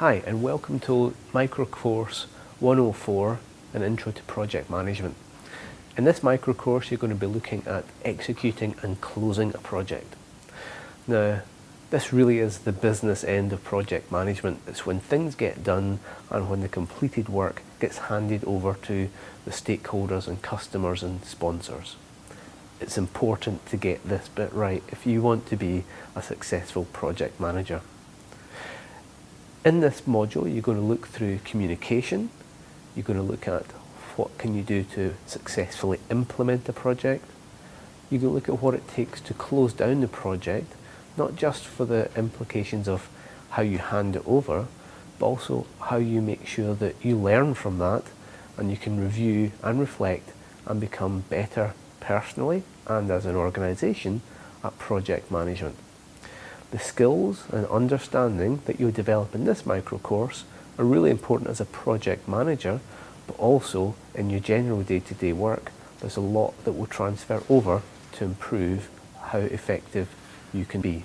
Hi and welcome to Micro Course 104, an intro to project management. In this micro course you're going to be looking at executing and closing a project. Now this really is the business end of project management. It's when things get done and when the completed work gets handed over to the stakeholders and customers and sponsors. It's important to get this bit right if you want to be a successful project manager. In this module, you're going to look through communication. You're going to look at what can you do to successfully implement a project. You're going to look at what it takes to close down the project, not just for the implications of how you hand it over, but also how you make sure that you learn from that and you can review and reflect and become better personally and as an organisation at project management. The skills and understanding that you develop in this micro course are really important as a project manager, but also in your general day-to-day -day work, there's a lot that will transfer over to improve how effective you can be.